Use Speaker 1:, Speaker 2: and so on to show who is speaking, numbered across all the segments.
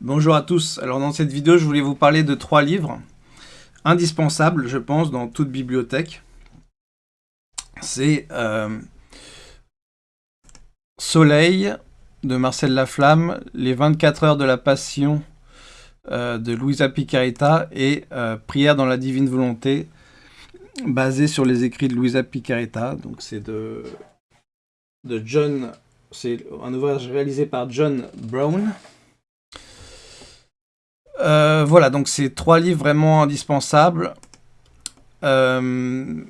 Speaker 1: Bonjour à tous, alors dans cette vidéo je voulais vous parler de trois livres indispensables je pense dans toute bibliothèque. C'est euh, Soleil de Marcel Laflamme, Les 24 heures de la passion euh, de Louisa Picaretta et euh, Prière dans la divine volonté basé sur les écrits de Louisa Picaretta. Donc c'est de, de John, c'est un ouvrage réalisé par John Brown. Euh, voilà, donc c'est trois livres vraiment indispensables. Euh,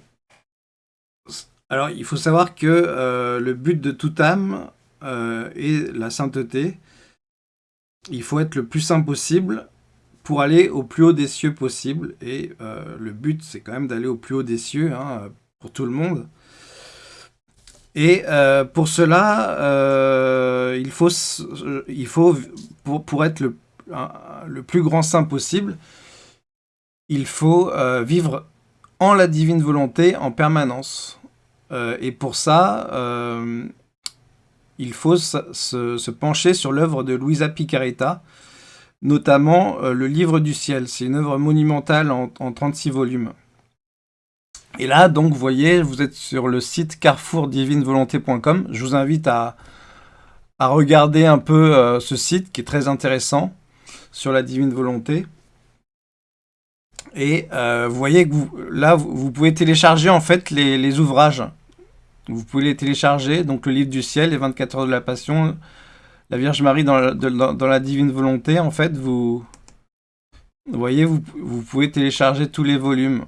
Speaker 1: alors, il faut savoir que euh, le but de toute âme est la sainteté. Il faut être le plus saint possible pour aller au plus haut des cieux possible. Et le but, c'est quand même d'aller au plus haut des cieux, hein, pour tout le monde. Et pour cela, il faut, il faut pour, pour être le le plus grand saint possible, il faut euh, vivre en la divine volonté en permanence. Euh, et pour ça, euh, il faut se, pencher sur l'œuvre de Luisa Picaretta, notamment le Livre du Ciel. C'est une œuvre monumentale en, 36 volumes. Et là, donc, vous voyez, vous êtes sur le site carrefourdivinevolonté.com. Je vous invite à, à regarder un peu ce site qui est très intéressant sur la divine volonté. Et euh, vous voyez que vous, là, vous, pouvez télécharger en fait les, ouvrages. Vous pouvez les télécharger, donc le livre du ciel, les 24 heures de la passion, la Vierge Marie dans la, divine volonté. En fait, vous, voyez, vous, pouvez télécharger tous les volumes.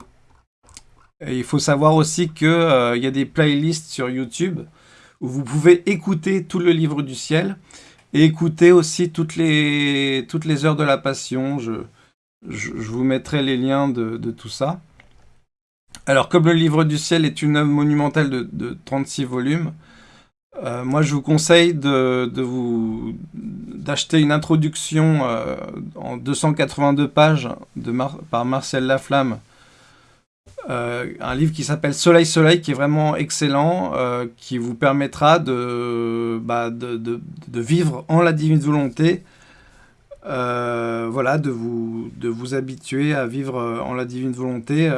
Speaker 1: Et il faut savoir aussi qu'il euh, y a des playlists sur YouTube où vous pouvez écouter tout le livre du ciel et écoutez aussi toutes les, heures de la Passion. Je, je, vous mettrai les liens de, tout ça. Alors, comme le Livre du Ciel est une œuvre monumentale de, 36 volumes, euh, moi je vous conseille de, vous d'acheter une introduction euh, en 282 pages de par Marcel Laflamme euh, un livre qui s'appelle Soleil Soleil, qui est vraiment excellent, euh, qui vous permettra de, bah, de, vivre en la divine volonté, euh, voilà, de vous, de vous habituer à vivre en la divine volonté.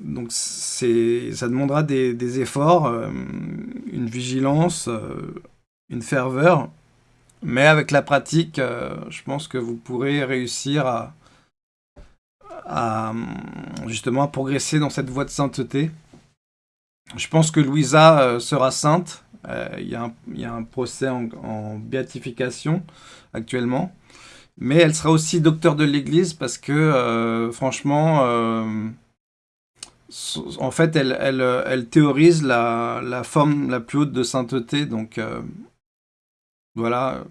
Speaker 1: donc ça demandera des efforts, une vigilance, une ferveur, mais avec la pratique, je pense que vous pourrez réussir à, à justement à progresser dans cette voie de sainteté. Je pense que Louisa euh, sera sainte. Euh, il y, a un procès en, béatification actuellement. Mais elle sera aussi docteur de l'Église parce que, euh, franchement, en fait, elle, théorise la, la, forme la plus haute de sainteté. Donc, voilà,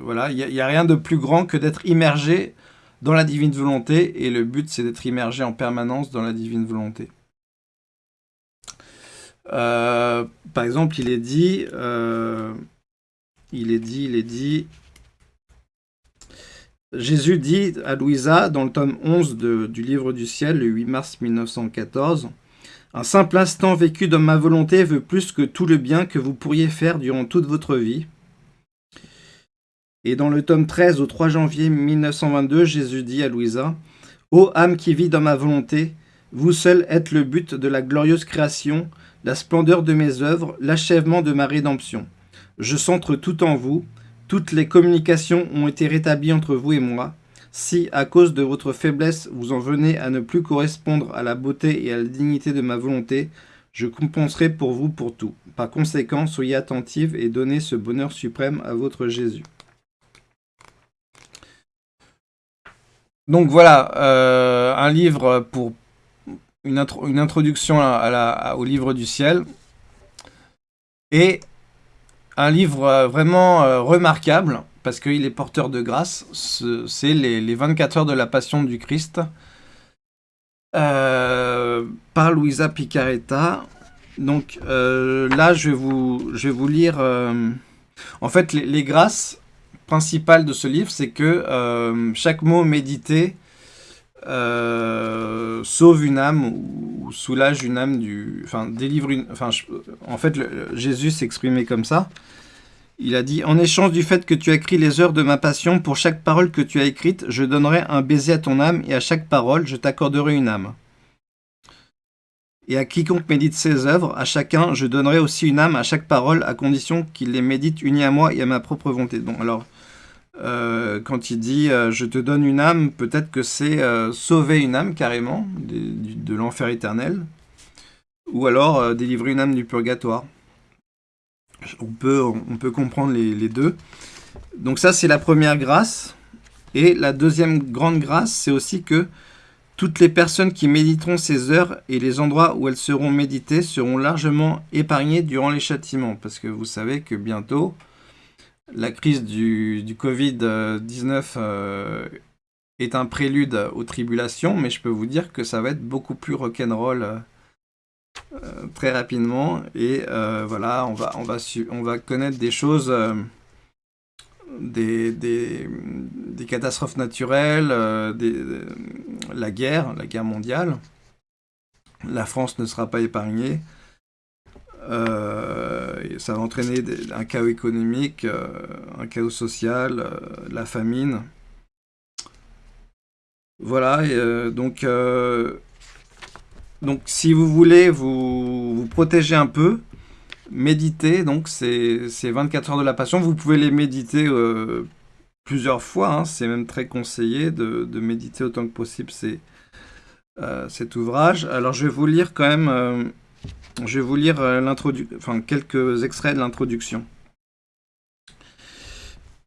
Speaker 1: voilà, il n'y a, a, rien de plus grand que d'être immergé dans la divine volonté, et le but c'est d'être immergé en permanence dans la divine volonté. Euh, par exemple, il est dit, euh, il est dit, il est dit, Jésus dit à Louisa, dans le tome 11 du Livre du Ciel, le 8 mars 1914, « Un simple instant vécu dans ma volonté veut plus que tout le bien que vous pourriez faire durant toute votre vie. Et dans le tome 13, au 3 janvier 1922, Jésus dit à Louisa « Ô âme qui vit dans ma volonté, vous seul êtes le but de la glorieuse création, la splendeur de mes œuvres, l'achèvement de ma rédemption. Je centre tout en vous, toutes les communications ont été rétablies entre vous et moi. Si, à cause de votre faiblesse, vous en venez à ne plus correspondre à la beauté et à la dignité de ma volonté, je compenserai pour vous pour tout. Par conséquent, soyez attentive et donnez ce bonheur suprême à votre Jésus. Donc voilà, euh, un livre pour une, introduction au livre du ciel. Et un livre euh, vraiment euh, remarquable, parce qu'il est porteur de grâce. C'est les, 24 heures de la passion du Christ, par Louisa Picaretta. Donc là, je vais vous lire... en fait, les grâces, principal de ce livre, c'est que euh, chaque mot médité euh, sauve une âme ou, soulage une âme du... Enfin, délivre une... Enfin, en fait, Jésus s'exprimait comme ça. il a dit « En échange du fait que tu as écrit les heures de ma passion, pour chaque parole que tu as écrite, je donnerai un baiser à ton âme, et à chaque parole, je t'accorderai une âme. Et à quiconque médite ses œuvres, à chacun, je donnerai aussi une âme à chaque parole, à condition qu'il les médite unis à moi et à ma propre volonté. » Bon, alors, euh, quand il dit euh, je te donne une âme », peut-être que c'est euh, sauver une âme, carrément, de, l'enfer éternel, ou alors délivrer une âme du purgatoire on peut, on peut comprendre les, deux. Donc ça, c'est la première grâce. Et la deuxième grande grâce, c'est aussi que toutes les personnes qui méditeront ces heures et les endroits où elles seront méditées seront largement épargnées durant les châtiments. Parce que vous savez que bientôt, la crise du, du Covid-19 euh, est un prélude aux tribulations, mais je peux vous dire que ça va être beaucoup plus rock'n'roll euh, euh, très rapidement. Et euh, voilà, on va, on, va on va connaître des choses, des, des, catastrophes naturelles, la guerre, la guerre mondiale. La France ne sera pas épargnée. Ça va entraîner un chaos économique, un chaos social, la famine. Voilà, donc donc si vous voulez vous, vous protéger un peu, méditez, donc c'est 24 heures de la passion, vous pouvez les méditer euh, plusieurs fois, hein. c'est même très conseillé de, méditer autant que possible euh, cet ouvrage. Alors je vais vous lire quand même, euh, je vais vous lire enfin, quelques extraits de l'introduction.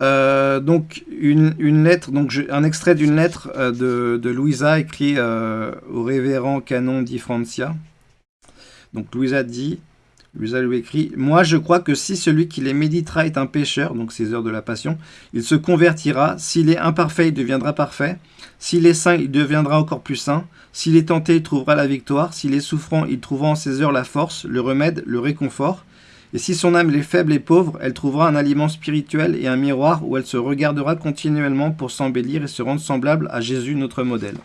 Speaker 1: Euh, donc une, lettre, donc un extrait d'une lettre euh, de, de, Louisa écrit euh, au révérend canon di Francia. Donc Louisa dit, Louisa lui écrit, Moi je crois que si celui qui les méditera est un pécheur, donc ces heures de la passion, il se convertira, s'il est imparfait, il deviendra parfait, s'il est saint, il deviendra encore plus saint, s'il est tenté, il trouvera la victoire, s'il est souffrant, il trouvera en ces heures la force, le remède, le réconfort, et si son âme est faible et pauvre, elle trouvera un aliment spirituel et un miroir où elle se regardera continuellement pour s'embellir et se rendre semblable à Jésus, notre modèle.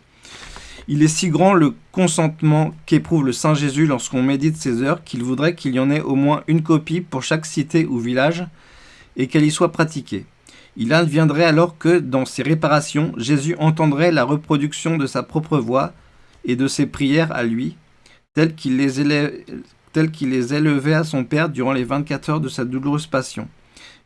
Speaker 1: Il est si grand le consentement qu'éprouve le Saint Jésus lorsqu'on médite ses heures qu'il voudrait qu'il y en ait au moins une copie pour chaque cité ou village et qu'elle y soit pratiquée. Il adviendrait alors que, dans ses réparations, Jésus entendrait la reproduction de sa propre voix et de ses prières à lui, telles qu'il les, les élevait à son Père durant les 24 heures de sa douloureuse passion.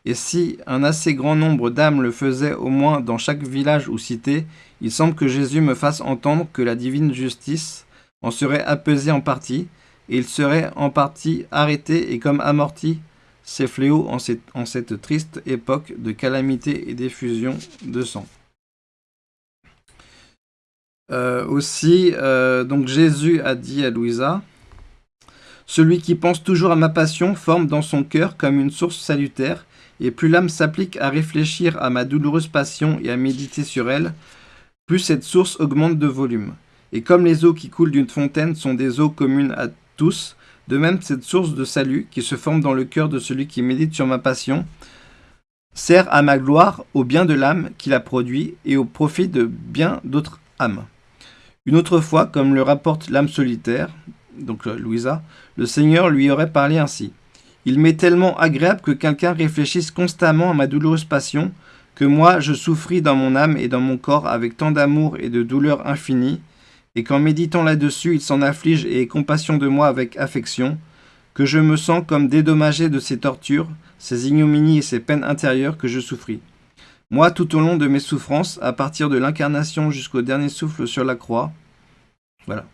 Speaker 1: Et si un assez grand nombre d'âmes le faisaient au moins dans chaque village ou cité, il semble que Jésus me fasse entendre que la divine justice en serait apaisée en partie, et il serait en partie arrêté et comme amorti ces fléaux en cette, triste époque de calamité et d'effusion de sang. Euh, aussi, euh, donc Jésus a dit à Louisa, celui qui pense toujours à ma passion forme dans son cœur comme une source salutaire, et plus l'âme s'applique à réfléchir à ma douloureuse passion et à méditer sur elle, plus cette source augmente de volume. Et comme les eaux qui coulent d'une fontaine sont des eaux communes à tous, de même cette source de salut qui se forme dans le cœur de celui qui médite sur ma passion, sert à ma gloire, au bien de l'âme qui la produit et au profit de bien d'autres âmes. Une autre fois, comme le rapporte l'âme solitaire, donc euh, Louisa, le Seigneur lui aurait parlé ainsi. Il m'est tellement agréable que quelqu'un réfléchisse constamment à ma douloureuse passion, que moi je souffris dans mon âme et dans mon corps avec tant d'amour et de douleur infinie, et qu'en méditant là-dessus il s'en afflige et ait compassion de moi avec affection, que je me sens comme dédommagé de ces tortures, ces ignominies et ces peines intérieures que je souffris. Moi, tout au long de mes souffrances, à partir de l'incarnation jusqu'au dernier souffle sur la croix, voilà,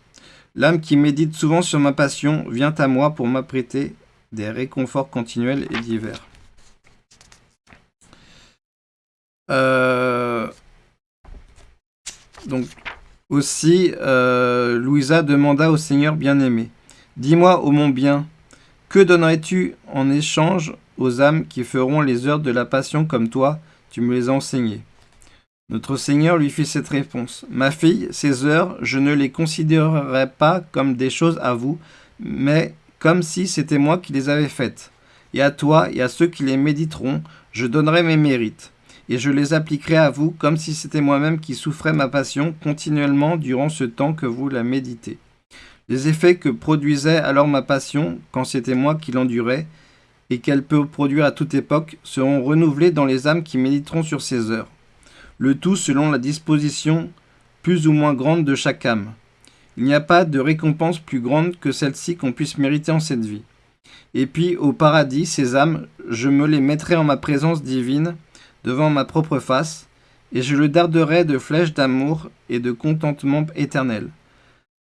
Speaker 1: L'âme qui médite souvent sur ma passion vient à moi pour m'apprêter des réconforts continuels et divers. Euh, donc, aussi, euh, Louisa demanda au Seigneur bien-aimé, « Dis-moi, ô mon bien, que donnerais-tu en échange aux âmes qui feront les heures de la passion comme toi, tu me les as enseignées ?» Notre Seigneur lui fit cette réponse. Ma fille, ces heures, je ne les considérerai pas comme des choses à vous, mais comme si c'était moi qui les avais faites. Et à toi et à ceux qui les méditeront, je donnerai mes mérites, et je les appliquerai à vous comme si c'était moi-même qui souffrais ma passion continuellement durant ce temps que vous la méditez. Les effets que produisait alors ma passion, quand c'était moi qui l'endurais, et qu'elle peut produire à toute époque seront renouvelées dans les âmes qui méditeront sur ces heures, le tout selon la disposition plus ou moins grande de chaque âme. Il n'y a pas de récompense plus grande que celle-ci qu'on puisse mériter en cette vie. Et puis, au paradis, ces âmes, je me les mettrai en ma présence divine, devant ma propre face, et je le darderai de flèches d'amour et de contentement éternel.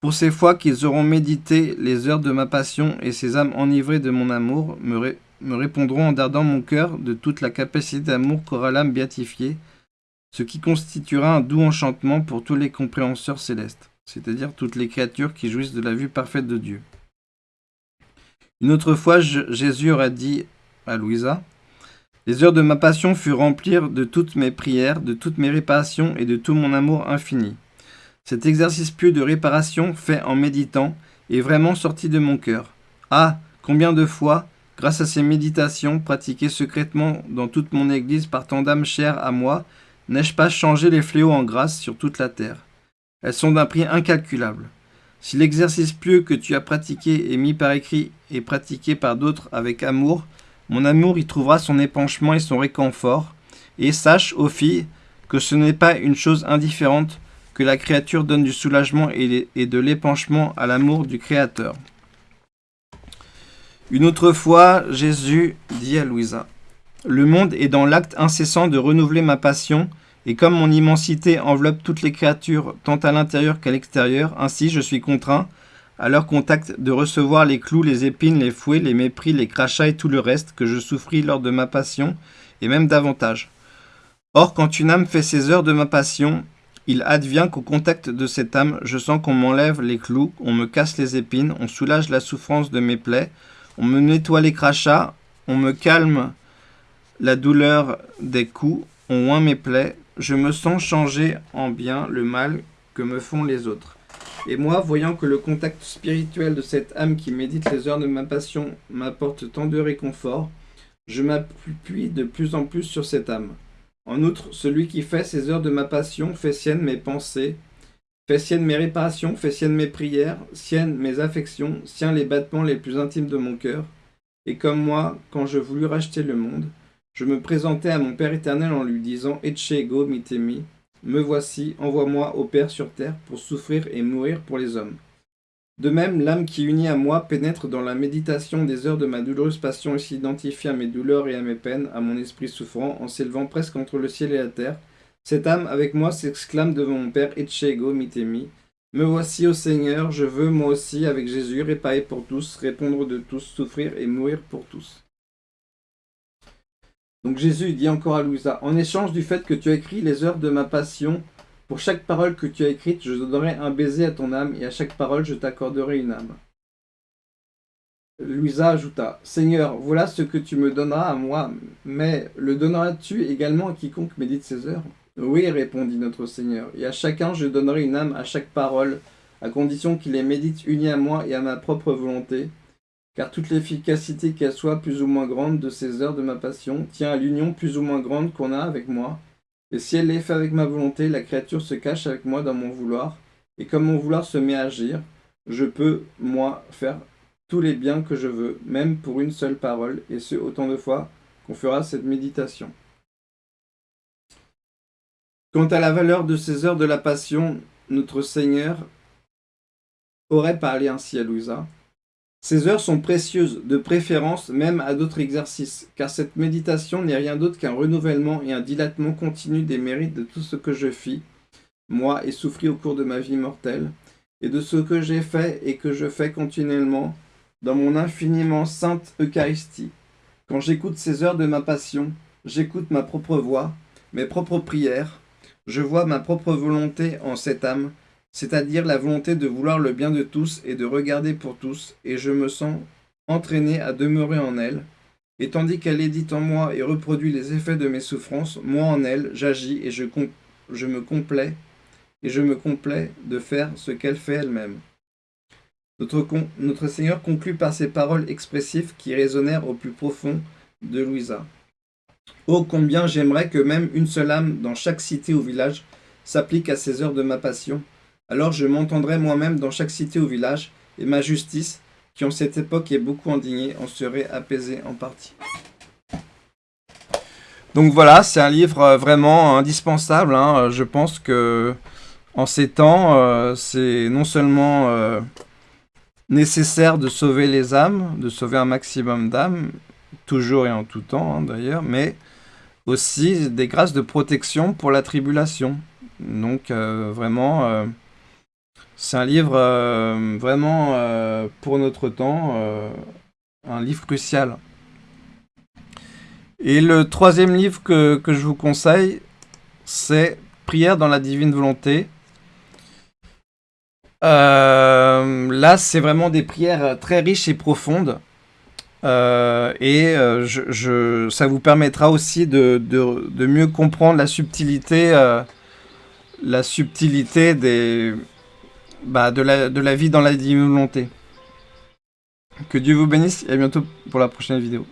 Speaker 1: Pour ces fois qu'ils auront médité les heures de ma passion et ces âmes enivrées de mon amour me, répondront en dardant mon cœur de toute la capacité d'amour qu'aura l'âme béatifiée, ce qui constituera un doux enchantement pour tous les compréhenseurs célestes, c'est-à-dire toutes les créatures qui jouissent de la vue parfaite de Dieu. Une autre fois, Jésus aurait dit à Louisa, Les heures de ma passion furent remplies de toutes mes prières, de toutes mes réparations et de tout mon amour infini. Cet exercice pieux de réparation, fait en méditant, est vraiment sorti de mon cœur. Ah, combien de fois, Grâce à ces méditations pratiquées secrètement dans toute mon Église par tant d'âmes chères à moi, n'ai-je pas changé les fléaux en grâce sur toute la terre? Elles sont d'un prix incalculable. Si l'exercice pieux que tu as pratiqué est mis par écrit et pratiqué par d'autres avec amour, mon amour y trouvera son épanchement et son réconfort, et sache, ô fille, que ce n'est pas une chose indifférente que la créature donne du soulagement et de l'épanchement à l'amour du Créateur. Une autre fois, Jésus dit à Louisa, Le monde est dans l'acte incessant de renouveler ma passion, et comme mon immensité enveloppe toutes les créatures, tant à l'intérieur qu'à l'extérieur, ainsi je suis contraint, à leur contact, de recevoir les clous, les épines, les fouets, les mépris, les crachats et tout le reste que je souffris lors de ma passion, et même davantage. Or, quand une âme fait ses heures de ma passion, il advient qu'au contact de cette âme, je sens qu'on m'enlève les clous, on me casse les épines, on soulage la souffrance de mes plaies, on me nettoie les crachats, on me calme la douleur des coups, on oint mes plaies, je me sens changer en bien le mal que me font les autres. Et moi, voyant que le contact spirituel de cette âme qui médite les heures de ma passion m'apporte tant de réconfort, je m'appuie de plus en plus sur cette âme. En outre, celui qui fait ces heures de ma passion fait sienne mes pensées, Fais sienne mes réparations, fais sienne mes prières, sienne mes affections, sien les battements les plus intimes de mon cœur. Et comme moi, quand je voulus racheter le monde, je me présentais à mon Père éternel en lui disant Ecce ego mitemi, me voici, envoie-moi au Père sur terre pour souffrir et mourir pour les hommes. De même, l'âme qui unit à moi pénètre dans la méditation des heures de ma douloureuse passion et s'identifie à mes douleurs et à mes peines, à mon esprit souffrant, en s'élevant presque entre le ciel et la terre, cette âme avec moi s'exclame devant mon Père Etchego mitemi. Me voici, au Seigneur, je veux moi aussi, avec Jésus, réparer pour tous, répondre de tous, souffrir et mourir pour tous. Donc Jésus dit encore à Louisa, en échange du fait que tu as écrit les heures de ma passion, pour chaque parole que tu as écrite, je donnerai un baiser à ton âme, et à chaque parole, je t'accorderai une âme. Louisa ajouta, Seigneur, voilà ce que tu me donneras à moi, mais le donneras-tu également à quiconque médite ces heures? Oui, répondit notre Seigneur, et à chacun je donnerai une âme à chaque parole, à condition qu'il les médite unis à moi et à ma propre volonté, car toute l'efficacité qu'elle soit plus ou moins grande de ces heures de ma passion tient à l'union plus ou moins grande qu'on a avec moi, et si elle est faite avec ma volonté, la créature se cache avec moi dans mon vouloir, et comme mon vouloir se met à agir, je peux, moi, faire tous les biens que je veux, même pour une seule parole, et ce autant de fois qu'on fera cette méditation. Quant à la valeur de ces heures de la Passion, notre Seigneur aurait parlé ainsi à Louisa. Ces heures sont précieuses, de préférence même à d'autres exercices, car cette méditation n'est rien d'autre qu'un renouvellement et un dilatement continu des mérites de tout ce que je fis, moi, et souffris au cours de ma vie mortelle, et de ce que j'ai fait et que je fais continuellement dans mon infiniment sainte Eucharistie. Quand j'écoute ces heures de ma passion, j'écoute ma propre voix, mes propres prières, je vois ma propre volonté en cette âme, c'est-à-dire la volonté de vouloir le bien de tous et de regarder pour tous, et je me sens entraîné à demeurer en elle. Et tandis qu'elle édite en moi et reproduit les effets de mes souffrances, moi en elle, j'agis et je, me complais, et je me complais de faire ce qu'elle fait elle-même. Notre, notre Seigneur conclut par ces paroles expressives qui résonnèrent au plus profond de Louisa. Oh combien j'aimerais que même une seule âme dans chaque cité ou village s'applique à ces heures de ma passion. Alors je m'entendrai moi-même dans chaque cité ou village, et ma justice, qui en cette époque est beaucoup indigné en seraient apaisés en partie. Donc voilà, c'est un livre euh, vraiment indispensable. Hein. Je pense que en ces temps, euh, c'est non seulement euh, nécessaire de sauver les âmes, de sauver un maximum d'âmes, toujours et en tout temps hein, d'ailleurs, mais aussi des grâces de protection pour la tribulation. Donc vraiment, c'est un livre vraiment pour notre temps, un livre crucial. Et le troisième livre que, je vous conseille, c'est Prière dans la divine volonté. Euh, là, c'est vraiment des prières très riches et profondes. Euh, et euh, ça vous permettra aussi de, mieux comprendre la subtilité, la subtilité des, bah, de, la, de la vie dans la volonté. Que Dieu vous bénisse et à bientôt pour la prochaine vidéo.